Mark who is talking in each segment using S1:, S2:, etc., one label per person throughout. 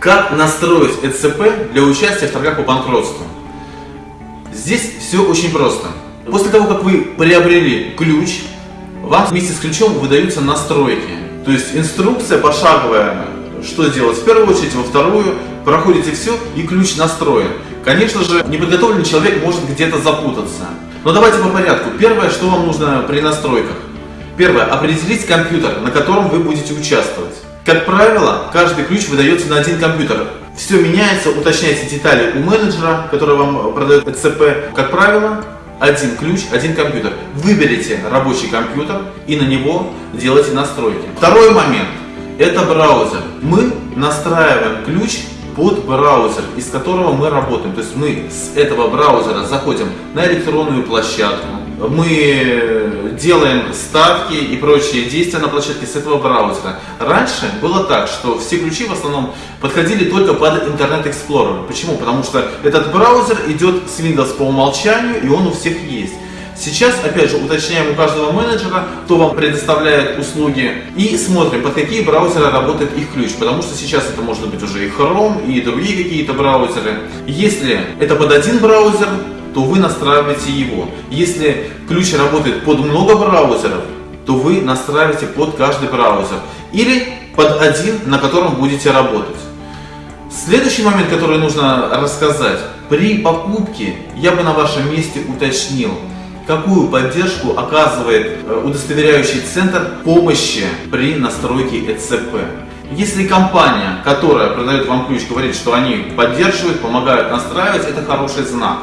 S1: Как настроить ЭЦП для участия в торгах по банкротству? Здесь все очень просто. После того, как вы приобрели ключ, вам вместе с ключом выдаются настройки. То есть инструкция пошаговая, что делать в первую очередь, во вторую, проходите все и ключ настроен. Конечно же, неподготовленный человек может где-то запутаться. Но давайте по порядку. Первое, что вам нужно при настройках. Первое, определить компьютер, на котором вы будете участвовать. Как правило, каждый ключ выдается на один компьютер. Все меняется, уточняйте детали у менеджера, который вам продает ЭЦП. Как правило, один ключ, один компьютер. Выберите рабочий компьютер и на него делайте настройки. Второй момент – это браузер. Мы настраиваем ключ под браузер, из которого мы работаем. То есть мы с этого браузера заходим на электронную площадку, мы делаем ставки и прочие действия на площадке с этого браузера. Раньше было так, что все ключи в основном подходили только под Internet Explorer. Почему? Потому что этот браузер идет с Windows по умолчанию и он у всех есть. Сейчас, опять же, уточняем у каждого менеджера, кто вам предоставляет услуги, и смотрим, под какие браузеры работает их ключ, потому что сейчас это может быть уже и Chrome, и другие какие-то браузеры. Если это под один браузер, то вы настраиваете его. Если ключ работает под много браузеров, то вы настраиваете под каждый браузер. Или под один, на котором будете работать. Следующий момент, который нужно рассказать. При покупке я бы на вашем месте уточнил, какую поддержку оказывает э, удостоверяющий центр помощи при настройке ЭЦП. Если компания, которая продает вам ключ, говорит, что они поддерживают, помогают настраивать, это хороший знак.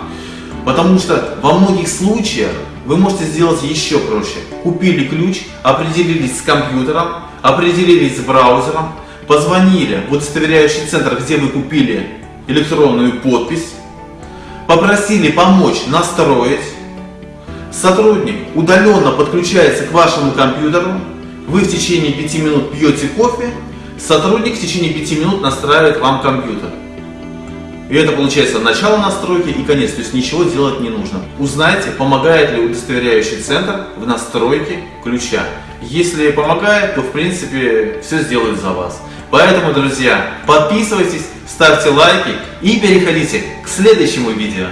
S1: Потому что во многих случаях вы можете сделать еще проще. Купили ключ, определились с компьютером, определились с браузером, позвонили в удостоверяющий центр, где вы купили электронную подпись, попросили помочь настроить, сотрудник удаленно подключается к вашему компьютеру, вы в течение 5 минут пьете кофе, сотрудник в течение 5 минут настраивает вам компьютер. И это получается начало настройки и конец, то есть ничего делать не нужно. Узнайте, помогает ли удостоверяющий центр в настройке ключа. Если помогает, то в принципе все сделают за вас. Поэтому, друзья, подписывайтесь, ставьте лайки и переходите к следующему видео.